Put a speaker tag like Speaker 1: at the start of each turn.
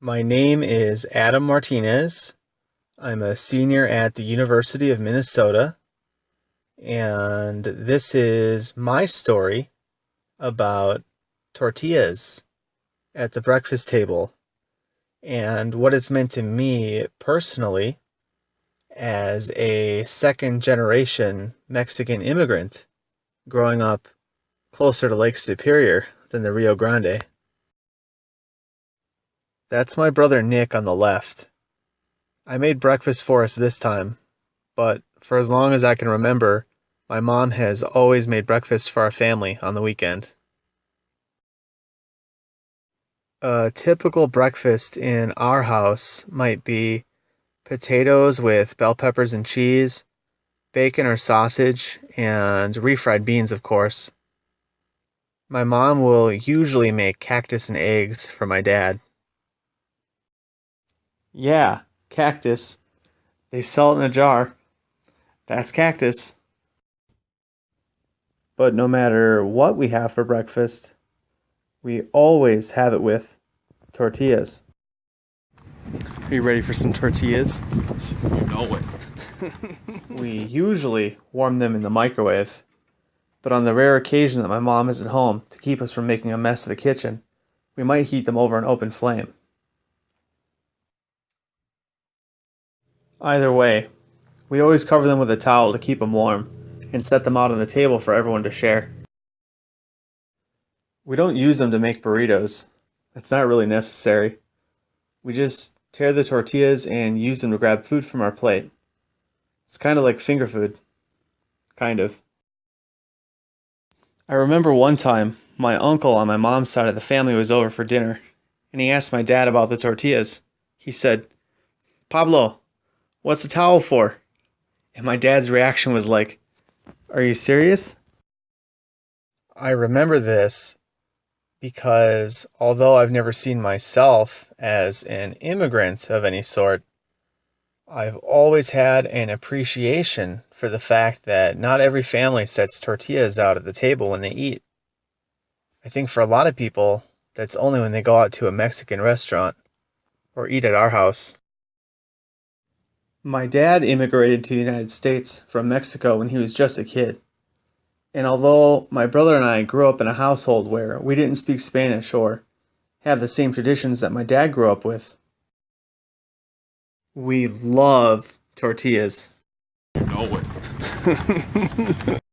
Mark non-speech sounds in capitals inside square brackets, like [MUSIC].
Speaker 1: My name is Adam Martinez. I'm a senior at the University of Minnesota. And this is my story about tortillas at the breakfast table and what it's meant to me personally as a second generation Mexican immigrant growing up closer to Lake Superior than the Rio Grande. That's my brother Nick on the left. I made breakfast for us this time, but for as long as I can remember, my mom has always made breakfast for our family on the weekend. A typical breakfast in our house might be potatoes with bell peppers and cheese, bacon or sausage, and refried beans, of course. My mom will usually make cactus and eggs for my dad. Yeah, cactus. They sell it in a jar. That's cactus. But no matter what we have for breakfast, we always have it with tortillas. Are you ready for some tortillas?
Speaker 2: You know it. [LAUGHS]
Speaker 1: we usually warm them in the microwave, but on the rare occasion that my mom is at home to keep us from making a mess of the kitchen, we might heat them over an open flame. Either way, we always cover them with a towel to keep them warm and set them out on the table for everyone to share. We don't use them to make burritos. It's not really necessary. We just tear the tortillas and use them to grab food from our plate. It's kind of like finger food. Kind of. I remember one time, my uncle on my mom's side of the family was over for dinner, and he asked my dad about the tortillas. He said, Pablo, What's the towel for? And my dad's reaction was like, Are you serious? I remember this because although I've never seen myself as an immigrant of any sort, I've always had an appreciation for the fact that not every family sets tortillas out at the table when they eat. I think for a lot of people, that's only when they go out to a Mexican restaurant or eat at our house. My dad immigrated to the United States from Mexico when he was just a kid. And although my brother and I grew up in a household where we didn't speak Spanish or have the same traditions that my dad grew up with, we love tortillas.
Speaker 2: Know it. [LAUGHS]